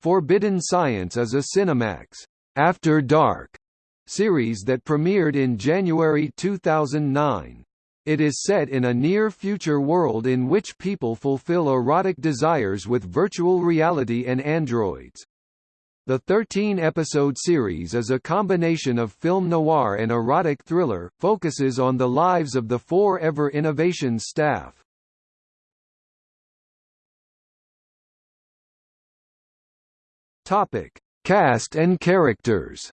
Forbidden Science is a Cinemax After Dark series that premiered in January 2009. It is set in a near-future world in which people fulfill erotic desires with virtual reality and androids. The 13-episode series is a combination of film noir and erotic thriller, focuses on the lives of the Forever Innovations staff. Topic: Cast and characters.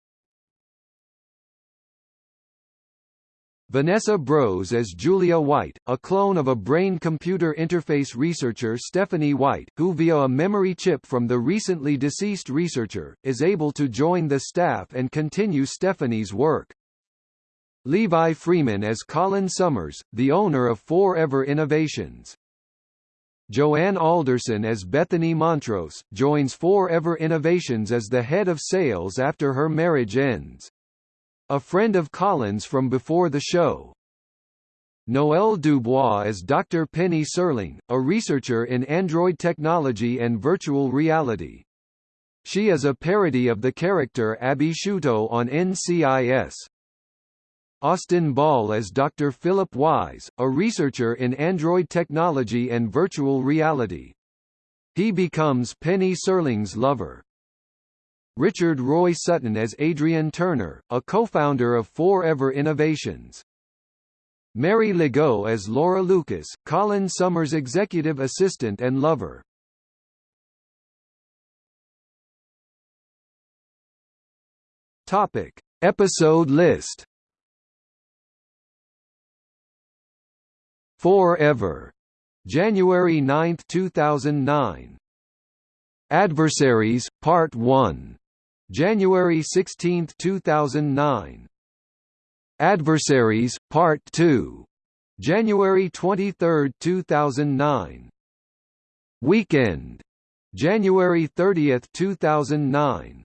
Vanessa Brose as Julia White, a clone of a brain-computer interface researcher Stephanie White, who via a memory chip from the recently deceased researcher, is able to join the staff and continue Stephanie's work. Levi Freeman as Colin Summers, the owner of Forever Innovations. Joanne Alderson as Bethany Montrose, joins Forever Innovations as the head of sales after her marriage ends. A friend of Colin's from before the show. Noelle Dubois as Dr. Penny Serling, a researcher in android technology and virtual reality. She is a parody of the character Abby Sciuto on NCIS. Austin Ball as Dr. Philip Wise, a researcher in android technology and virtual reality. He becomes Penny Serling's lover. Richard Roy Sutton as Adrian Turner, a co-founder of Forever Innovations. Mary Legault as Laura Lucas, Colin Summers' executive assistant and lover. Topic: Episode list. Forever. January 9, 2009. Adversaries, Part 1. January 16, 2009. Adversaries, Part 2. January 23, 2009. Weekend. January 30, 2009.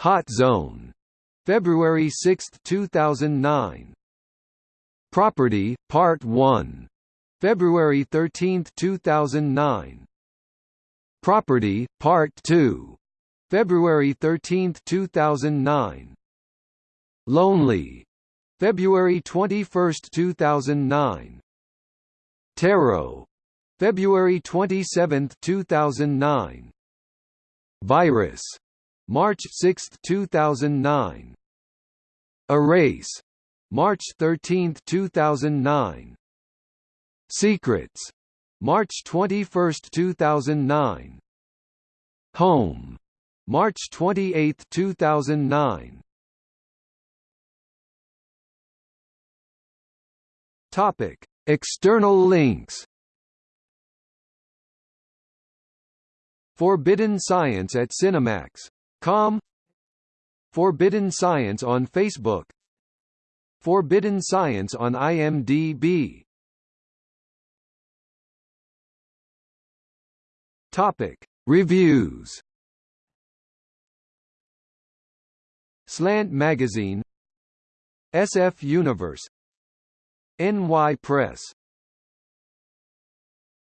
Hot Zone. February 6, 2009. Property, Part 1. February 13, 2009. Property, Part 2. February 13, 2009. Lonely. February 21, 2009. Tarot. February 27, 2009. Virus. March 6, 2009. Erase. March 13, 2009. Secrets. March 21, 2009. Home. March 28, 2009. Topic: External links. Forbidden Science at Cinemax.com Forbidden Science on Facebook Forbidden Science on IMDb Topic: Reviews. Slant Magazine. SF Universe. NY Press